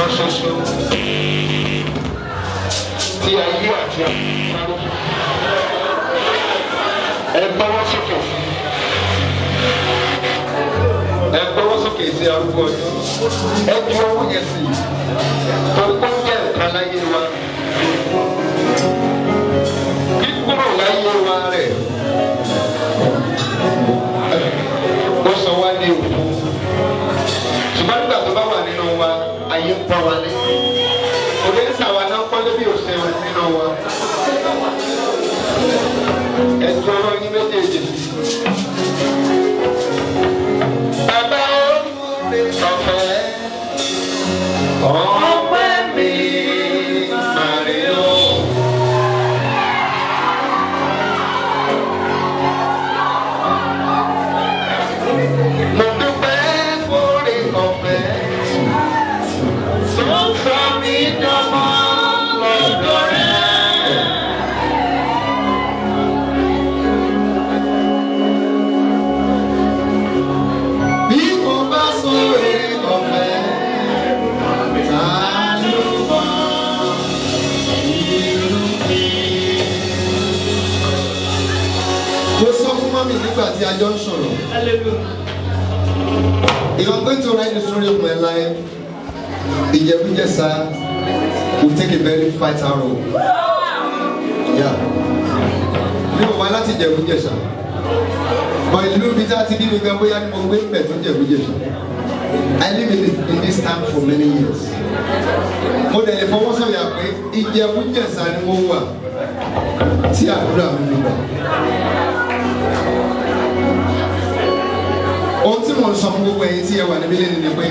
kan ṣoṣo tí ayé àti àkókò ẹ gbọ́wọ́ sókè ẹ gbọ́wọ́ sókè sí arúgbó ọjọ́ ẹ ju owó yẹn sí tó gbọ́ jẹ́ ìkànnì ayé wa. Okay. Oh. jọ ń sọ̀rọ̀. ìwọ̀n pé tó ra ẹni sórí ọmọ ẹ̀ láyé ìjẹkújẹsà will take a very vital role. mi ò wá láti jẹkújẹsà but ìlú mi tá a ti bí mi gan bóyá mo gbé mbẹ tó jẹkújẹsà. I live in this, in this town for many years. Mo dẹ̀ lè fọwọ́ sọ̀yà pé Ìjẹ̀bú-Jẹ̀ṣà ni mo wà tí àdúrà mi lò tí mo sọ fún gbogbo ẹ̀yin tí ẹ wà níbí lẹ́nu ni pé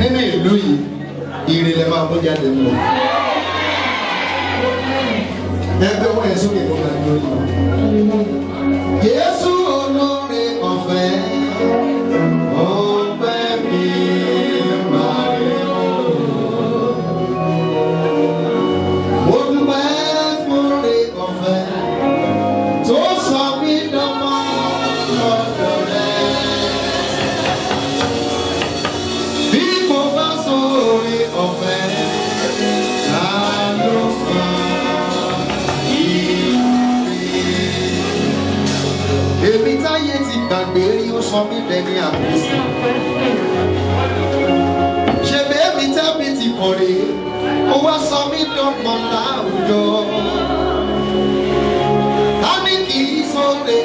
nínú ìlú yìí ire lẹ máa bó jáde mọ́ ẹgbẹ́ wọ́n yẹn sókè kó máa yìí Jésù. èmi táyé ti gbàgbé rí ó sọ mí lẹ́ni àbùsùn ṣèbí èmi tẹ́mi ti kàn rèé ó wá sọ mí dọ́gbọ̀n láwùjọ. ta ni kì í sóore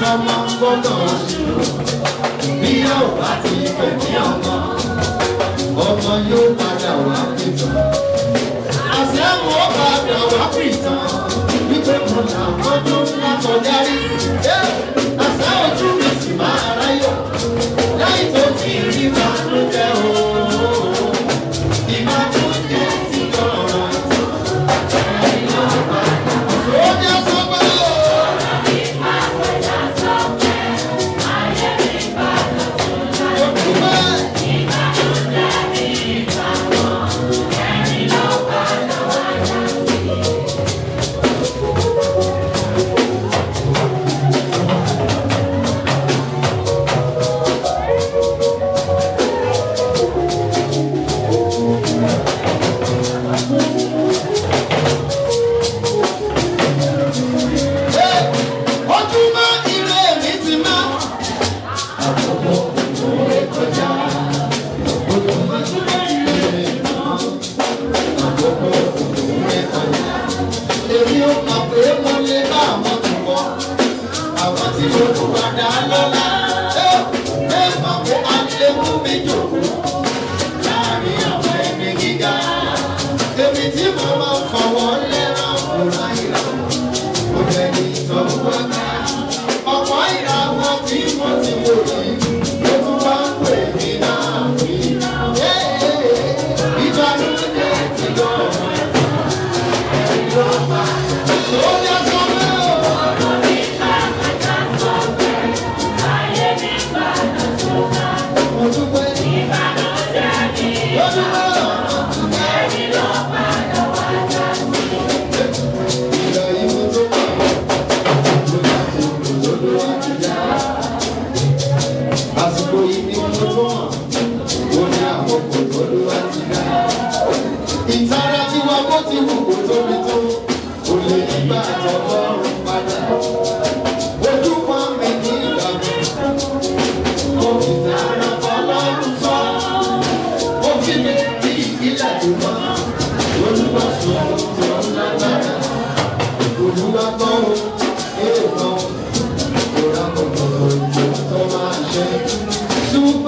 sọmọ gbọ́dọ̀ ṣírò bí yóò bá ti pè ní ọmọ ọmọ yóò padà wá pìtàn àṣẹ àwọn ọba àgbà wá pìtàn wípé mo làwọn tó ń lákọjá rí.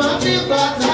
my feet back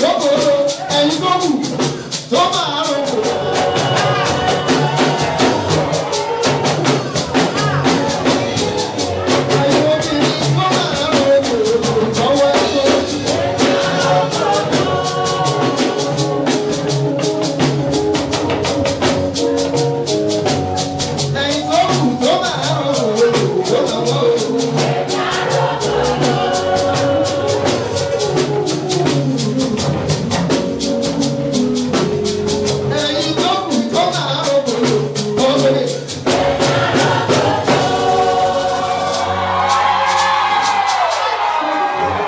ìjókòó ẹni tó wù tó bá